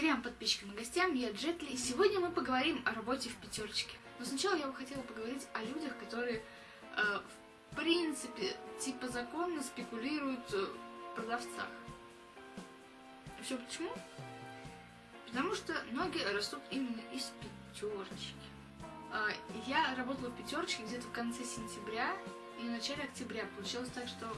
трем подписчикам и гостям, я Джетли, сегодня мы поговорим о работе в пятерочке. Но сначала я бы хотела поговорить о людях, которые, э, в принципе, типа законно спекулируют э, в продавцах. Все почему? Потому что ноги растут именно из пятерочки. Э, я работала в пятерочке где-то в конце сентября и в начале октября. Получилось так, что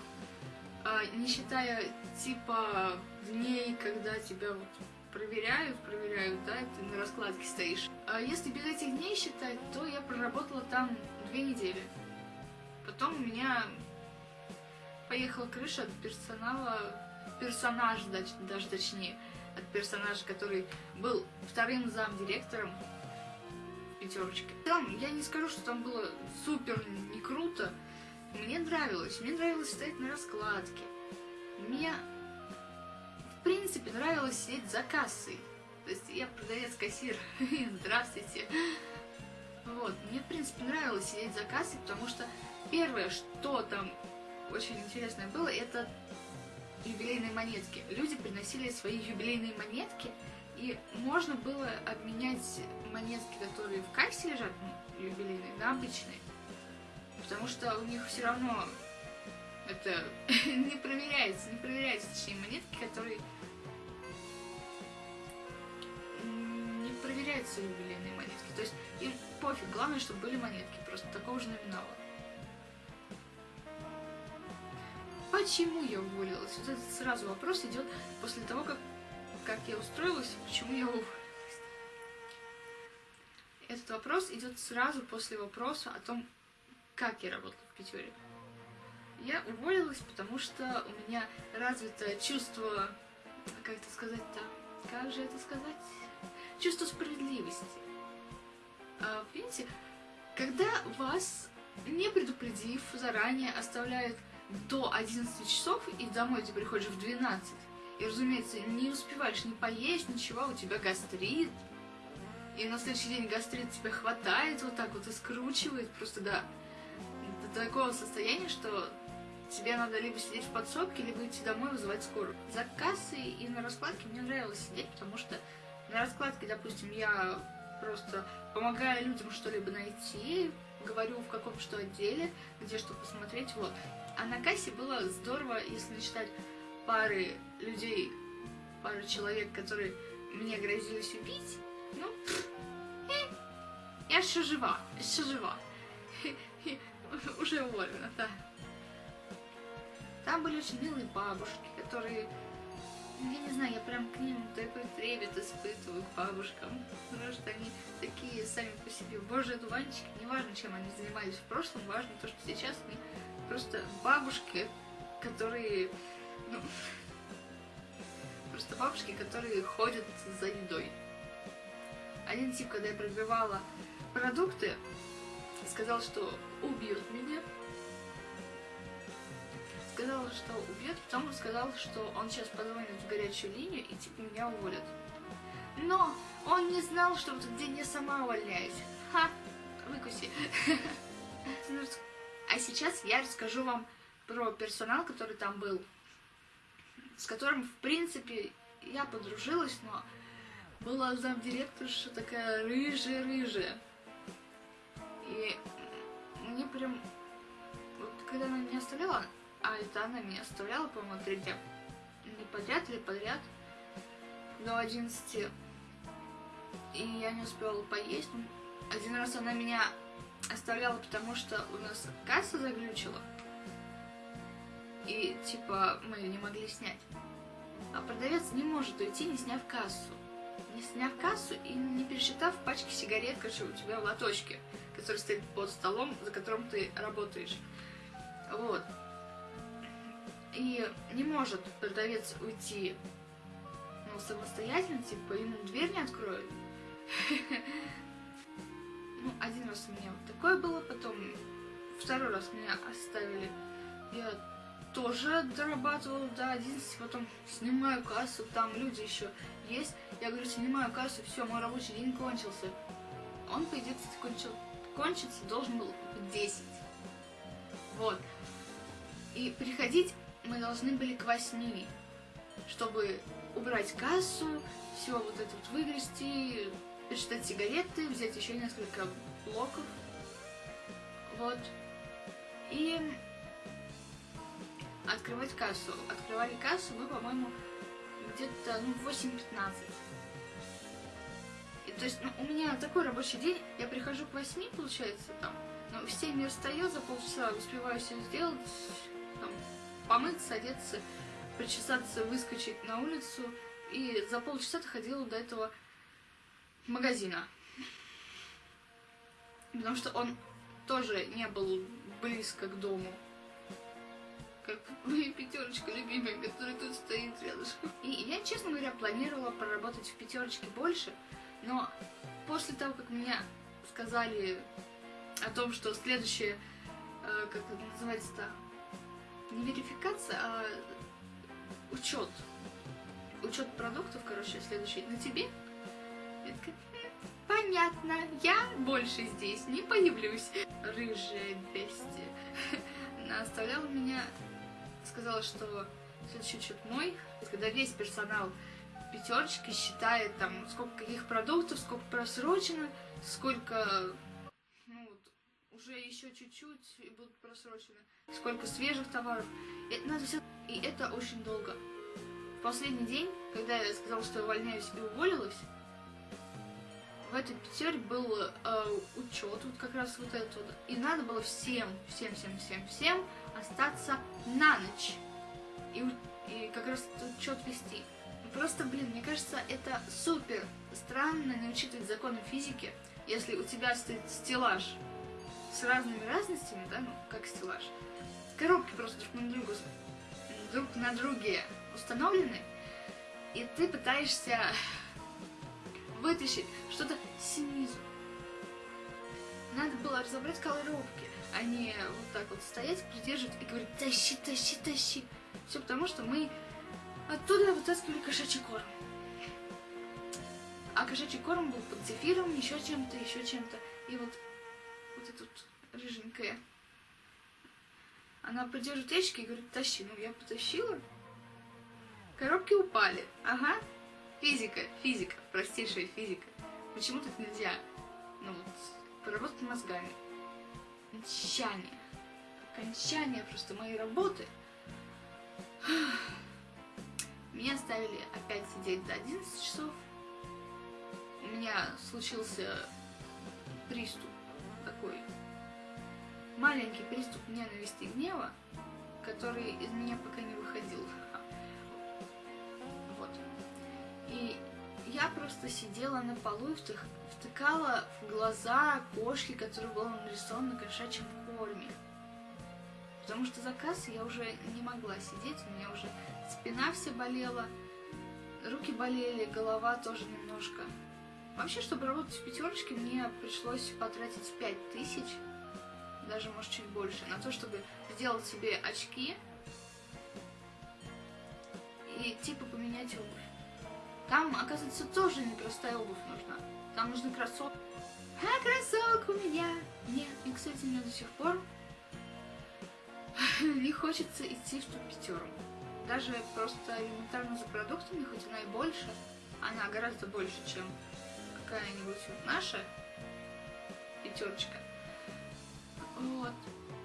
э, не считая типа дней, когда тебя вот проверяют, проверяют, да, ты на раскладке стоишь. А если без этих дней считать, то я проработала там две недели. Потом у меня поехала крыша от персонала, персонаж даже, точнее, от персонажа, который был вторым замдиректором пятерочки. Там, я не скажу, что там было супер не круто, мне нравилось, мне нравилось стоять на раскладке. Мне в принципе, нравилось сидеть за кассой. То есть я продавец-кассир. Здравствуйте. Вот, мне, в принципе, нравилось сидеть за кассой, потому что первое, что там очень интересное было, это юбилейные монетки. Люди приносили свои юбилейные монетки, и можно было обменять монетки, которые в кассе лежат, юбилейные, на обычные. Потому что у них все равно это не проверяется, не проверяются, точнее, монетки, которые не проверяются юбилейные монетки. То есть им пофиг, главное, чтобы были монетки, просто такого же номинала. Почему я уволилась? Вот этот сразу вопрос идет после того, как, как я устроилась, почему я уволилась. Этот вопрос идет сразу после вопроса о том, как я работала в пятере. Я уволилась, потому что у меня развито чувство, как это сказать-то, как же это сказать? Чувство справедливости. А, видите, когда вас, не предупредив заранее, оставляют до 11 часов, и домой ты приходишь в 12, и, разумеется, не успеваешь ни поесть, ничего, у тебя гастрит, и на следующий день гастрит тебя хватает вот так вот и скручивает просто до, до такого состояния, что тебе надо либо сидеть в подсобке, либо идти домой вызывать скорую. За кассой и на раскладке мне нравилось сидеть, потому что на раскладке, допустим, я просто помогаю людям что-либо найти, говорю в каком что отделе, где что посмотреть, вот. А на кассе было здорово, если считать пары людей, пары человек, которые мне грозились убить, ну, э, я еще жива, еще жива. Уже уволена, да. Там были очень милые бабушки, которые, я не знаю, я прям к ним такой трепет испытываю, к бабушкам, потому что они такие сами по себе божьи дуванчики, неважно, чем они занимались в прошлом, важно то, что сейчас они просто бабушки, которые, ну, просто бабушки, которые ходят за едой. Один тип, когда я пробивала продукты, сказал, что убьет меня, сказал, что убьет, потом сказал, что он сейчас позвонит в горячую линию и типа меня уволят. Но он не знал, что в этот день я сама увольняюсь. Ха, выкуси. А сейчас я расскажу вам про персонал, который там был, с которым, в принципе, я подружилась, но была замдиректорша такая рыжая-рыжая. И мне прям... Вот когда она меня оставляла, а меня оставляла, по-моему, три дня. Не подряд или подряд. До 11. И я не успевала поесть. Один раз она меня оставляла, потому что у нас касса заглючила. И, типа, мы ее не могли снять. А продавец не может уйти, не сняв кассу. Не сняв кассу и не пересчитав пачки сигарет, короче, у тебя в лоточке, который стоит под столом, за которым ты работаешь. Вот. И не может продавец уйти ну, самостоятельно, типа ему дверь не откроют. Ну, один раз у меня вот такое было, потом второй раз меня оставили. Я тоже дорабатывала до 11, потом снимаю кассу, там люди еще есть. Я говорю, снимаю кассу, все, мой рабочий день кончился. Он, по идее, кончил, кончиться должен был в 10. Вот. И приходить мы должны были к восьми. чтобы убрать кассу, все вот это вот выгрести, пересчитать сигареты, взять еще несколько блоков. Вот. И открывать кассу. Открывали кассу мы, по-моему, где-то ну, 8.15. И, то есть ну, у меня такой рабочий день, я прихожу к 8, получается, там, ну, в 7 я встаю, за полчаса успеваю все сделать, там, помыться, одеться, причесаться, выскочить на улицу, и за полчаса доходила до этого магазина. Потому что он тоже не был близко к дому. Как моя пятерочка любимая, которая тут стоит рядышком. И я, честно говоря, планировала проработать в пятерочке больше, но после того, как меня сказали о том, что следующее, э, как это называется-то, не верификация, а учет. Учет продуктов, короче, следующий на тебе. Я такая, понятно, я больше здесь не появлюсь. Рыжая бестия. Она оставляла меня, сказала, что следующий учет мой. Когда весь персонал пятерочки считает там, сколько каких продуктов, сколько просрочено, сколько, уже еще чуть-чуть и будут просрочены, сколько свежих товаров. Это надо все... И это очень долго. В последний день, когда я сказала, что я увольняюсь и уволилась, в этой пятере был э, учет, вот как раз вот этот. И надо было всем, всем, всем, всем, всем остаться на ночь. И, и как раз учет вести. Просто, блин, мне кажется, это супер странно не учитывать законы физики, если у тебя стоит стеллаж с разными разностями, да, ну, как стеллаж. Коробки просто друг на друга, друг на друге установлены, и ты пытаешься вытащить что-то снизу. Надо было разобрать коробки, а не вот так вот стоять, придерживать и говорить «тащи, тащи, тащи». Все потому, что мы оттуда вытаскивали кошачий корм. А кошачий корм был под зефиром, еще чем-то, еще чем-то. И вот, вот эта вот рыженькая, она придерживает ящики и говорит «тащи». Ну, я потащила. Коробки упали. Ага, Физика, физика, простейшая физика. Почему так нельзя? Ну вот, поработать мозгами. Окончание. Окончание просто моей работы. Меня оставили опять сидеть до 11 часов. У меня случился приступ такой. Маленький приступ ненависти и гнева, который из меня пока не выходил. И я просто сидела на полу и втыкала в глаза кошки, которая была нарисована на кошачьем корме. Потому что за я уже не могла сидеть, у меня уже спина вся болела, руки болели, голова тоже немножко. Вообще, чтобы работать в пятерочке, мне пришлось потратить 5000, даже, может, чуть больше, на то, чтобы сделать себе очки и типа поменять обувь. Там, оказывается, тоже непростая обувь нужна. Там нужны кроссовки. А кроссовок у меня нет. И, кстати, мне до сих пор не хочется идти в ту пятерку. Даже просто элементарно за продуктами, хоть она и больше, она гораздо больше, чем какая-нибудь наша пятерочка. Вот.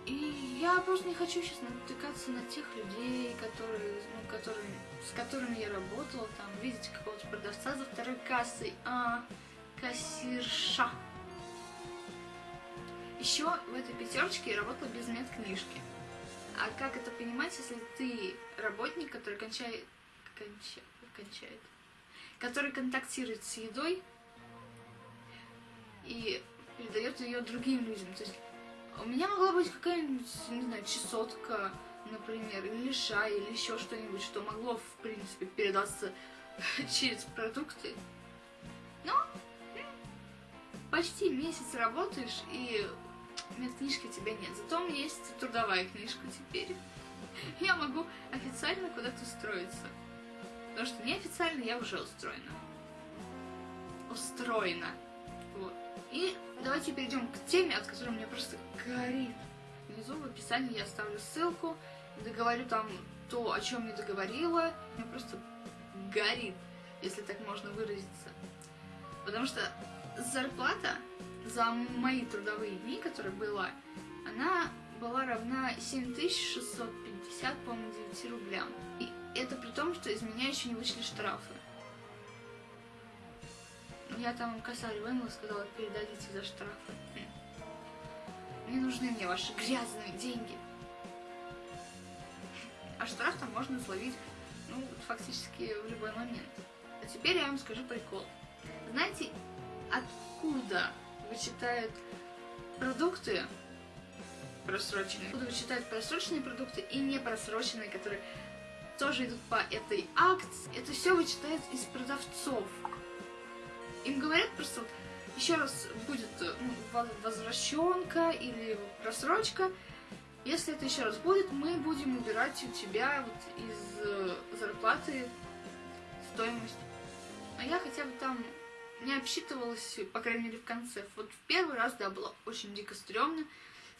И я просто не хочу сейчас натыкаться на тех людей, которые, ну, которые, с которыми я работала, там, видеть какого-то продавца за второй кассой, а, кассирша. Еще в этой пятерочке я работала без медкнижки. А как это понимать, если ты работник, который кончает, кончает, кончает, который контактирует с едой и передает ее другим людям. То есть у меня могла быть какая-нибудь, не знаю, чесотка, например, или лиша, или еще что-нибудь, что могло, в принципе, передаться через продукты. Но почти месяц работаешь, и медкнижки у тебя нет. Зато у меня есть трудовая книжка теперь. Я могу официально куда-то устроиться. Потому что неофициально я уже устроена. Устроена. И давайте перейдем к теме, от которой мне просто горит. Внизу в описании я оставлю ссылку, договорю там то, о чем не договорила, мне просто горит, если так можно выразиться. Потому что зарплата за мои трудовые дни, которые была, она была равна 7650, по-моему, 9 рублям. И это при том, что из меня еще не вышли штрафы. Я там косарь вынула, сказала, передадите за штрафы. Не нужны мне ваши грязные деньги. А штраф там можно словить, ну, фактически в любой момент. А теперь я вам скажу прикол. Знаете, откуда вычитают продукты просроченные? Откуда вычитают просроченные продукты и не просроченные, которые тоже идут по этой акции? Это все вычитают из продавцов. Им говорят просто, вот, еще раз будет ну, возвращенка или просрочка, если это еще раз будет, мы будем убирать у тебя вот из э, зарплаты стоимость. А я хотя бы там не обсчитывалась, по крайней мере, в конце. Вот в первый раз, да, было очень дико стрёмно.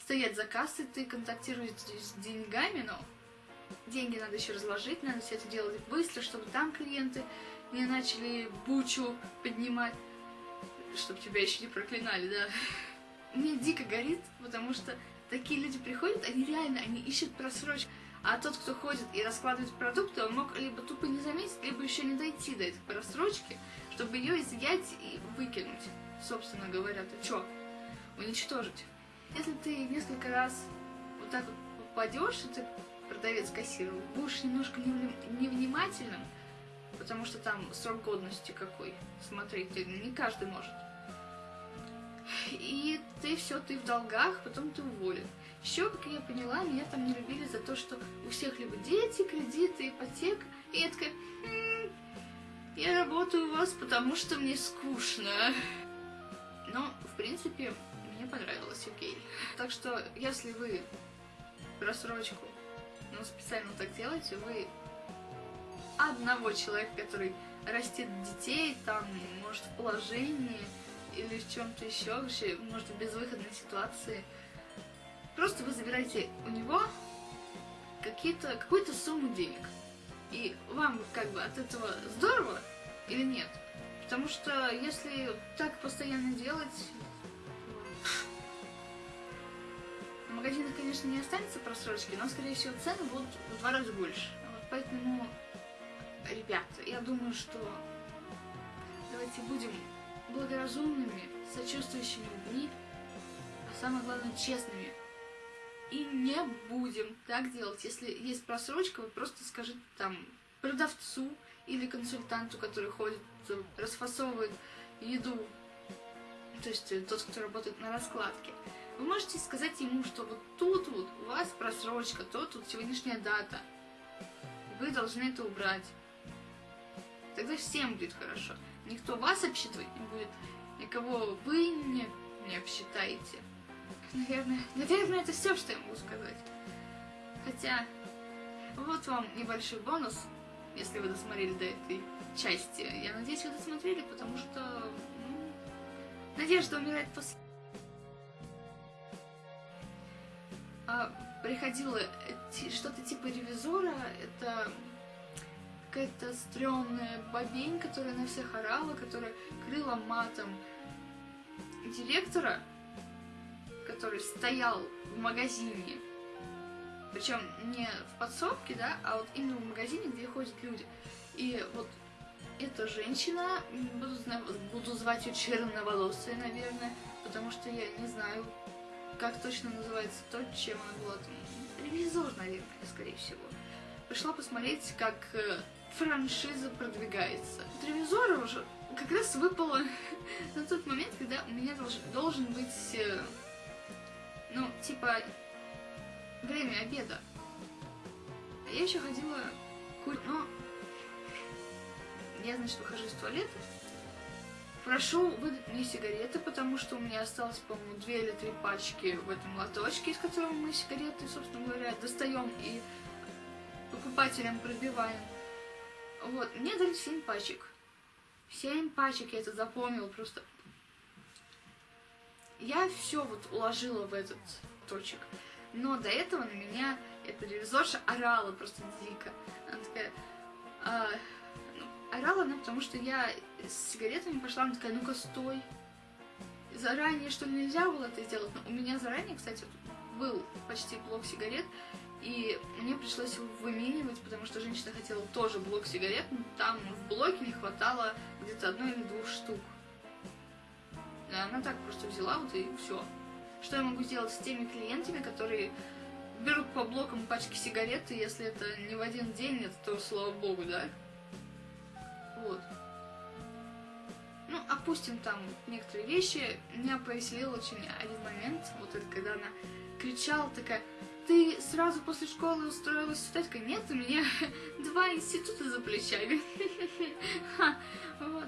Стоять за кассой, ты контактируешь с деньгами, но деньги надо еще разложить, надо все это делать быстро, чтобы там клиенты не начали бучу поднимать, чтобы тебя еще не проклинали, да. Мне дико горит, потому что такие люди приходят, они реально, они ищут просрочку. А тот, кто ходит и раскладывает продукты, он мог либо тупо не заметить, либо еще не дойти до этой просрочки, чтобы ее изъять и выкинуть. Собственно говоря, ты чё? Уничтожить. Если ты несколько раз вот так вот попадешь, и ты продавец-кассир, будешь немножко невнимательным, потому что там срок годности какой смотреть, не каждый может. И ты все, ты в долгах, потом ты уволен. Еще, как я поняла, меня там не любили за то, что у всех либо дети, кредиты, ипотека. И я такая, м-м, я работаю у вас, потому что мне скучно. Но, в принципе, мне понравилось, окей. Так что, если вы рассрочку, ну, специально так делаете, вы одного человека, который растет детей, там, может, в положении, или в чем-то еще, вообще, может, в безвыходной ситуации. Просто вы забираете у него какую-то сумму денег. И вам как бы от этого здорово или нет? Потому что если так постоянно делать, в магазинах, конечно, не останется просрочки, но, скорее всего, цены будут в два раза больше. Вот поэтому, ребята, я думаю, что давайте будем благоразумными, сочувствующими людьми, а самое главное, честными. И не будем так делать. Если есть просрочка, вы просто скажите там продавцу или консультанту, который ходит, расфасовывает еду, то есть э, тот, кто работает на раскладке. Вы можете сказать ему, что вот тут вот у вас просрочка, то тут сегодняшняя дата. Вы должны это убрать. Тогда всем будет хорошо. Никто вас обсчитывать не будет, никого вы не, не обсчитаете. Наверное, наверное, это все, что я могу сказать. Хотя, вот вам небольшой бонус, если вы досмотрели до этой части. Я надеюсь, вы досмотрели, потому что ну, надежда умирает после... А, приходило что-то типа ревизора, это какая-то стрёмная бабень, которая на всех орала, которая крыла матом директора, который стоял в магазине, причем не в подсобке, да, а вот именно в магазине, где ходят люди. И вот эта женщина, буду, буду звать ее черноволосая, наверное, потому что я не знаю, как точно называется то, чем она была там. Ревизор, наверное, скорее всего. Пришла посмотреть, как э, франшиза продвигается. Ревизора уже как раз выпало на тот момент, когда у меня должен, должен быть, э, ну, типа, время обеда. А я еще ходила курить, но я, значит, выхожу из туалета, прошу выдать мне сигареты, потому что у меня осталось, по-моему, две или три пачки в этом лоточке, из которого мы сигареты, собственно говоря, достаем и покупателям пробиваем. Вот, мне дали 7 пачек. 7 пачек, я это запомнила просто. Я все вот уложила в этот точек. Но до этого на меня эта ревизорша орала просто дико. Она такая... А, ну, орала она, потому что я с сигаретами пошла, она такая, ну-ка, стой. Заранее, что нельзя было это сделать? Но у меня заранее, кстати, был почти блок сигарет, и мне пришлось его выменивать, потому что женщина хотела тоже блок сигарет, но там в блоке не хватало где-то одной или двух штук. Да, она так просто взяла вот и все. Что я могу сделать с теми клиентами, которые берут по блокам пачки сигарет, и если это не в один день, это то слава богу, да? Вот. Ну, опустим там некоторые вещи. Меня повеселил очень один момент, вот это когда она кричала такая, ты сразу после школы устроилась? Такая, нет, у меня два института за плечами. Вот.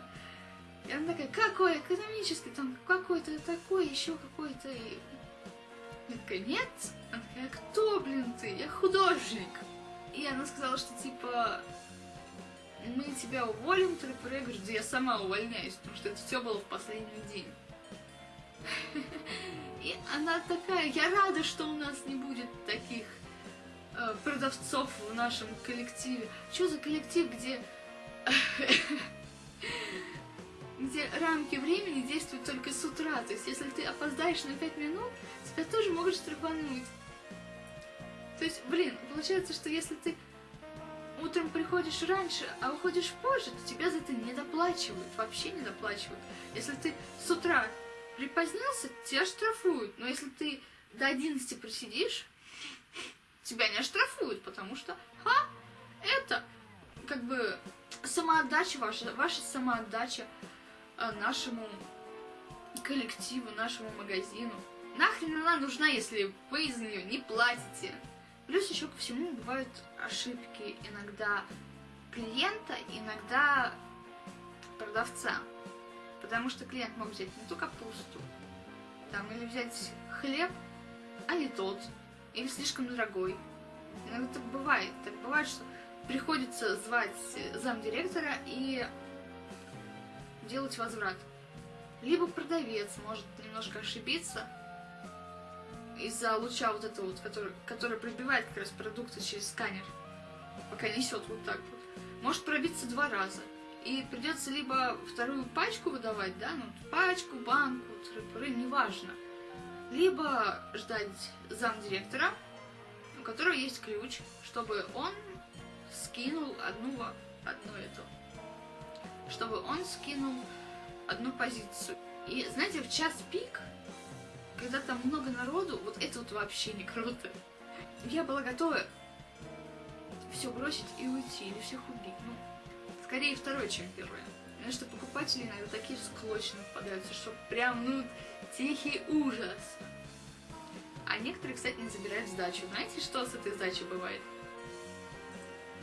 И она такая, какой экономический, там какой-то такой, еще какой-то. Я такая, нет. Она такая, кто, блин, ты? Я художник. И она сказала, что типа мы тебя уволим, ты я говорю, да я сама увольняюсь, потому что это все было в последний день. И она такая, я рада, что у нас не будет таких э, продавцов в нашем коллективе. Что за коллектив, где где рамки времени действуют только с утра. То есть, если ты опоздаешь на 5 минут, тебя тоже могут штрафануть. То есть, блин, получается, что если ты утром приходишь раньше, а уходишь позже, то тебя за это не доплачивают, вообще не доплачивают. Если ты с утра припозднился, тебя штрафуют. Но если ты до 11 просидишь, тебя не оштрафуют, потому что, ха, это как бы самоотдача ваша, ваша самоотдача э, нашему коллективу, нашему магазину. Нахрен она нужна, если вы за нее не платите? Плюс еще ко всему бывают ошибки иногда клиента, иногда продавца. Потому что клиент мог взять не ту капусту, там, или взять хлеб, а не тот, или слишком дорогой. Иногда так бывает. Так бывает, что приходится звать замдиректора и делать возврат. Либо продавец может немножко ошибиться из-за луча вот этого вот, который, который пробивает как раз продукты через сканер, пока несет вот так вот. Может пробиться два раза. И придется либо вторую пачку выдавать, да, ну, пачку, банку, тры неважно. Либо ждать замдиректора, у которого есть ключ, чтобы он скинул одну, одну эту, чтобы он скинул одну позицию. И знаете, в час пик, когда там много народу, вот это вот вообще не круто. Я была готова все бросить и уйти, или всех убить. Ну, скорее второе, чем первое. Потому что покупатели иногда такие склочные попадаются, что прям, ну, тихий ужас. А некоторые, кстати, не забирают сдачу. Знаете, что с этой сдачей бывает?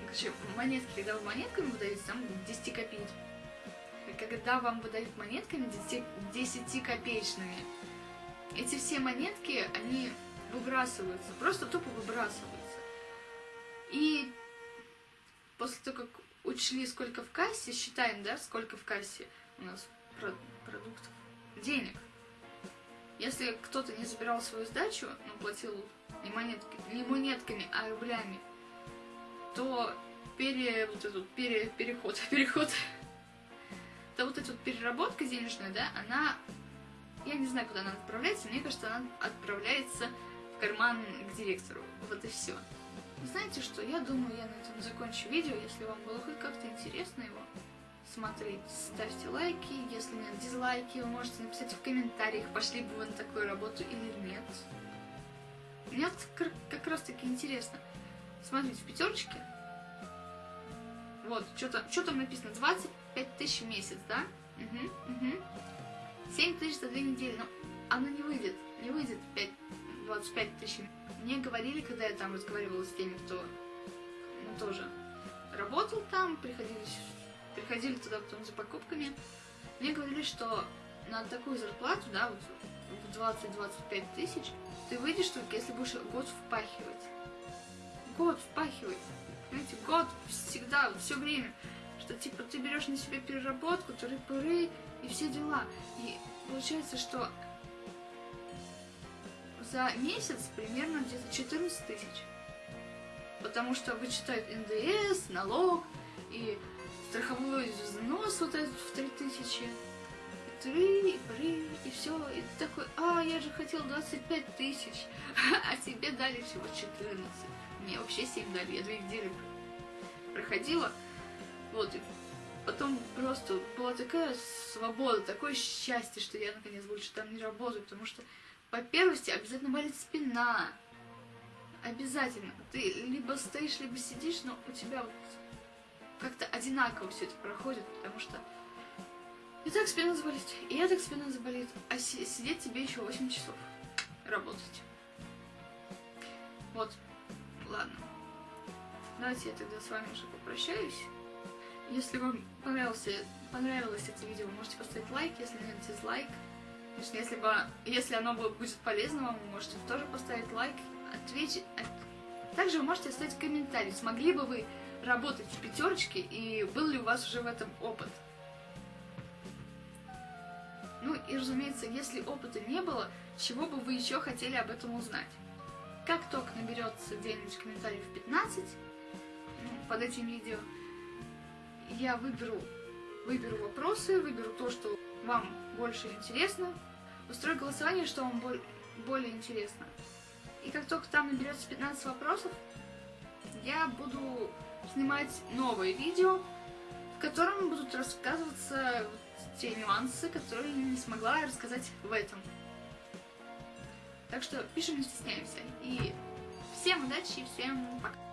Короче, монетки, когда вы монетками выдаете, там 10 копеек. Когда вам выдают монетками 10, копеечными, эти все монетки, они выбрасываются, просто тупо выбрасываются. И после того, как учли, сколько в кассе, считаем, да, сколько в кассе у нас продуктов, денег. Если кто-то не забирал свою сдачу, но платил не, монетки, не монетками, а рублями, то пере, вот этот пере, переход, переход, то вот эта вот переработка денежная, да, она, я не знаю, куда она отправляется, мне кажется, она отправляется в карман к директору, вот и все. Знаете что, я думаю, я на этом закончу видео. Если вам было хоть как-то интересно его смотреть, ставьте лайки. Если нет дизлайки, вы можете написать в комментариях, пошли бы вы на такую работу или нет. Мне как раз таки интересно. Смотрите, в пятерочке. Вот, что-то что там написано, 25 тысяч в месяц, да? Угу, угу. 7 тысяч за две недели, но оно не выйдет, не выйдет 5, 25 тысяч мне говорили, когда я там разговаривала с теми, кто ну, тоже работал там, приходили, приходили туда потом за покупками, мне говорили, что на такую зарплату, да, вот в 20-25 тысяч, ты выйдешь только если будешь год впахивать. Год впахивать. Понимаете, год всегда, все время. Что типа ты берешь на себя переработку, тыры-пыры и все дела. И получается, что за месяц примерно где-то 14 тысяч. потому что вычитают НДС, налог и страховой взнос вот этот в 3000. И три, и три, и все. И ты такой, а, я же хотел 25 тысяч, а тебе дали всего 14. Мне вообще 7 дали, я две недели проходила. Вот, и потом просто была такая свобода, такое счастье, что я наконец больше там не работаю, потому что по первости обязательно болит спина. Обязательно. Ты либо стоишь, либо сидишь, но у тебя вот как-то одинаково все это проходит, потому что и так спина заболит, и я так спина заболит, а си сидеть тебе еще 8 часов работать. Вот, ладно. Давайте я тогда с вами уже попрощаюсь. Если вам понравился, понравилось это видео, можете поставить лайк, если нет, дизлайк. Конечно, если, бы, если оно будет полезно вам, вы можете тоже поставить лайк, ответить. Также вы можете оставить комментарий, смогли бы вы работать в пятерочке и был ли у вас уже в этом опыт. Ну и разумеется, если опыта не было, чего бы вы еще хотели об этом узнать. Как только наберется где-нибудь комментариев 15 ну, под этим видео, я выберу, выберу вопросы, выберу то, что вам больше интересно, устрою голосование, что вам более интересно. И как только там наберется 15 вопросов, я буду снимать новое видео, в котором будут рассказываться те нюансы, которые я не смогла рассказать в этом. Так что пишем, не стесняемся. И всем удачи всем пока.